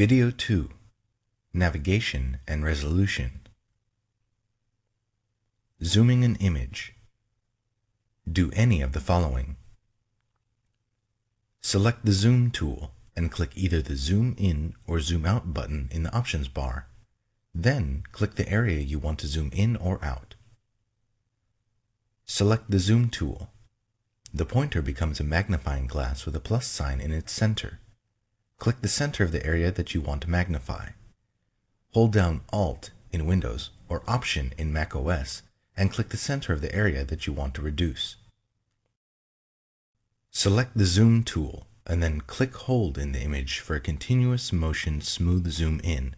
Video 2 Navigation and Resolution Zooming an image. Do any of the following. Select the Zoom tool and click either the Zoom In or Zoom Out button in the options bar. Then click the area you want to zoom in or out. Select the Zoom tool. The pointer becomes a magnifying glass with a plus sign in its center. Click the center of the area that you want to magnify. Hold down Alt in Windows or Option in Mac OS and click the center of the area that you want to reduce. Select the Zoom tool and then click hold in the image for a continuous motion smooth zoom in.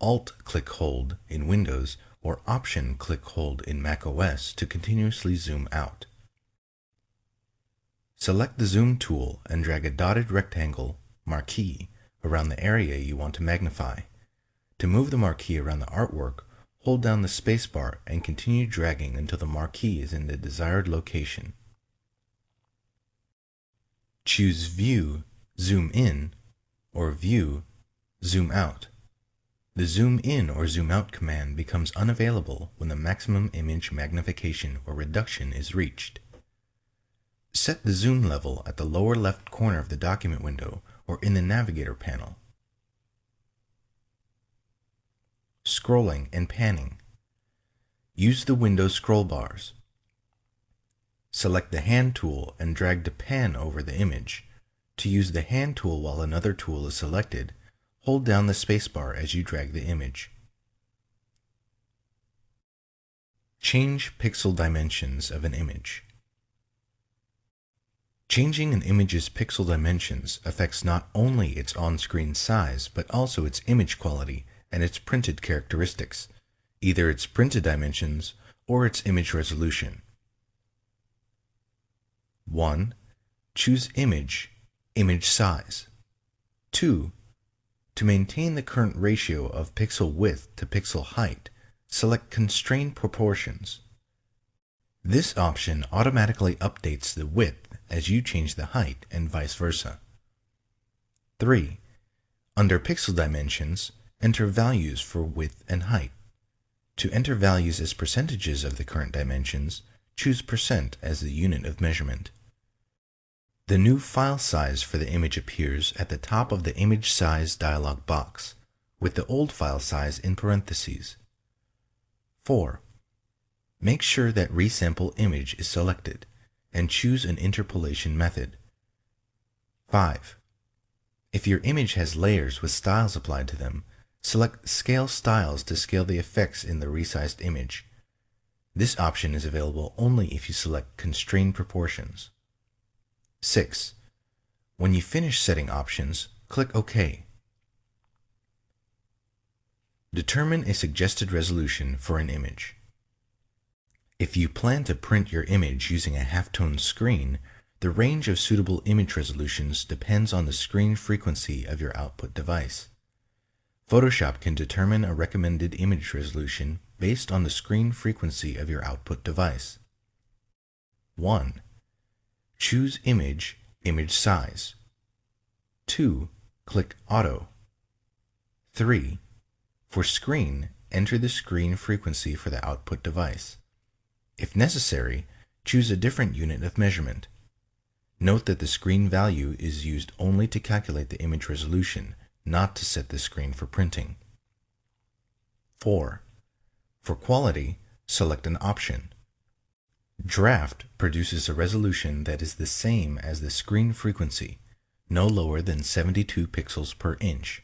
Alt click hold in Windows or Option click hold in Mac OS to continuously zoom out. Select the Zoom tool and drag a dotted rectangle marquee around the area you want to magnify. To move the marquee around the artwork, hold down the spacebar and continue dragging until the marquee is in the desired location. Choose View, Zoom In, or View, Zoom Out. The Zoom In or Zoom Out command becomes unavailable when the maximum image magnification or reduction is reached. Set the zoom level at the lower left corner of the document window or in the Navigator panel. Scrolling and panning. Use the window scroll bars. Select the Hand tool and drag to pan over the image. To use the Hand tool while another tool is selected, hold down the spacebar as you drag the image. Change pixel dimensions of an image. Changing an image's pixel dimensions affects not only its on-screen size, but also its image quality and its printed characteristics, either its printed dimensions or its image resolution. 1. Choose Image, Image Size. 2. To maintain the current ratio of pixel width to pixel height, select Constrain Proportions. This option automatically updates the width as you change the height and vice versa. 3. Under Pixel Dimensions, enter values for width and height. To enter values as percentages of the current dimensions, choose percent as the unit of measurement. The new file size for the image appears at the top of the Image Size dialog box, with the old file size in parentheses. 4. Make sure that Resample Image is selected and choose an interpolation method. 5. If your image has layers with styles applied to them, select Scale Styles to scale the effects in the resized image. This option is available only if you select Constrain Proportions. 6. When you finish setting options, click OK. Determine a suggested resolution for an image. If you plan to print your image using a halftone screen, the range of suitable image resolutions depends on the screen frequency of your output device. Photoshop can determine a recommended image resolution based on the screen frequency of your output device. 1. Choose Image, Image Size. 2. Click Auto. 3. For Screen, enter the screen frequency for the output device. If necessary, choose a different unit of measurement. Note that the screen value is used only to calculate the image resolution, not to set the screen for printing. 4. For quality, select an option. Draft produces a resolution that is the same as the screen frequency, no lower than 72 pixels per inch.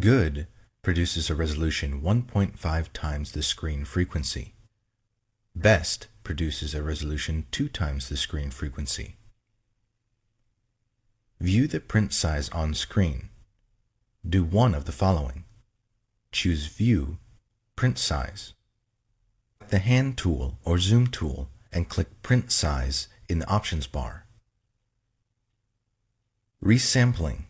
Good produces a resolution 1.5 times the screen frequency. Best produces a resolution two times the screen frequency. View the print size on screen. Do one of the following. Choose View, Print Size. The Hand tool or Zoom tool and click Print Size in the options bar. Resampling.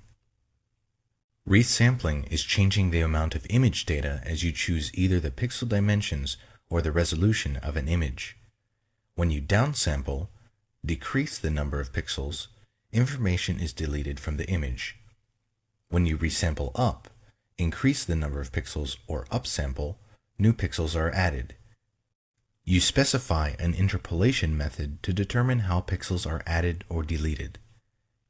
Resampling is changing the amount of image data as you choose either the pixel dimensions or the resolution of an image. When you downsample, decrease the number of pixels, information is deleted from the image. When you resample up, increase the number of pixels or upsample, new pixels are added. You specify an interpolation method to determine how pixels are added or deleted.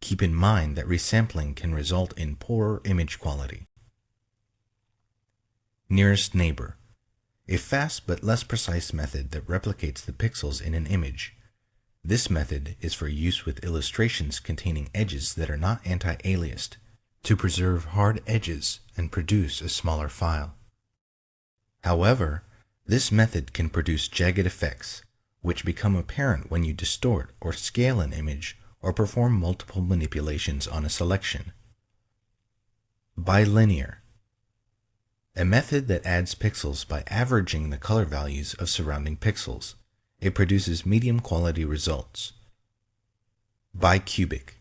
Keep in mind that resampling can result in poorer image quality. Nearest neighbor. A fast but less precise method that replicates the pixels in an image. This method is for use with illustrations containing edges that are not anti-aliased to preserve hard edges and produce a smaller file. However, this method can produce jagged effects, which become apparent when you distort or scale an image or perform multiple manipulations on a selection. Bilinear a method that adds pixels by averaging the color values of surrounding pixels. It produces medium quality results. Bicubic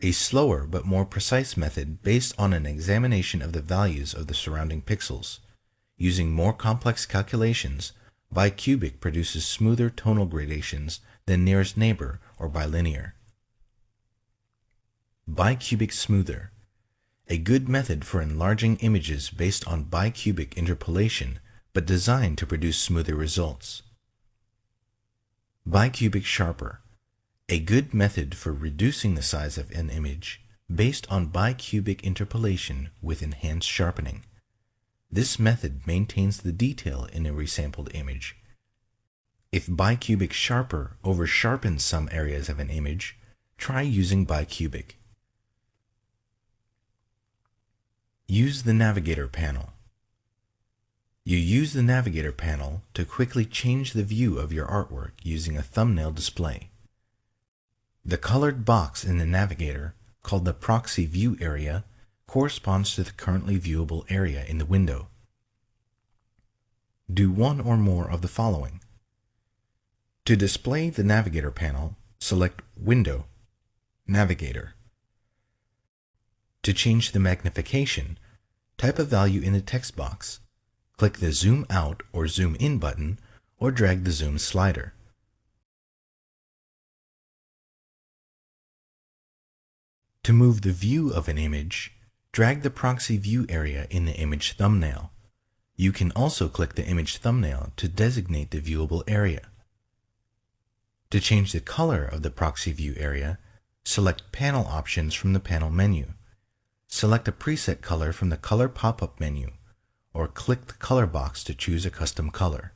a slower but more precise method based on an examination of the values of the surrounding pixels. Using more complex calculations, bicubic produces smoother tonal gradations than nearest neighbor or bilinear. Bicubic smoother, a good method for enlarging images based on bicubic interpolation, but designed to produce smoother results. Bicubic sharper, a good method for reducing the size of an image based on bicubic interpolation with enhanced sharpening. This method maintains the detail in a resampled image. If bicubic sharper over-sharpens some areas of an image, try using bicubic. Use the Navigator panel. You use the Navigator panel to quickly change the view of your artwork using a thumbnail display. The colored box in the Navigator, called the Proxy View Area, corresponds to the currently viewable area in the window. Do one or more of the following. To display the Navigator panel, select Window, Navigator. To change the magnification, type a value in the text box. Click the Zoom Out or Zoom In button, or drag the Zoom slider. To move the view of an image, drag the proxy view area in the image thumbnail. You can also click the image thumbnail to designate the viewable area. To change the color of the proxy view area, select Panel Options from the panel menu. Select a preset color from the Color pop-up menu, or click the color box to choose a custom color.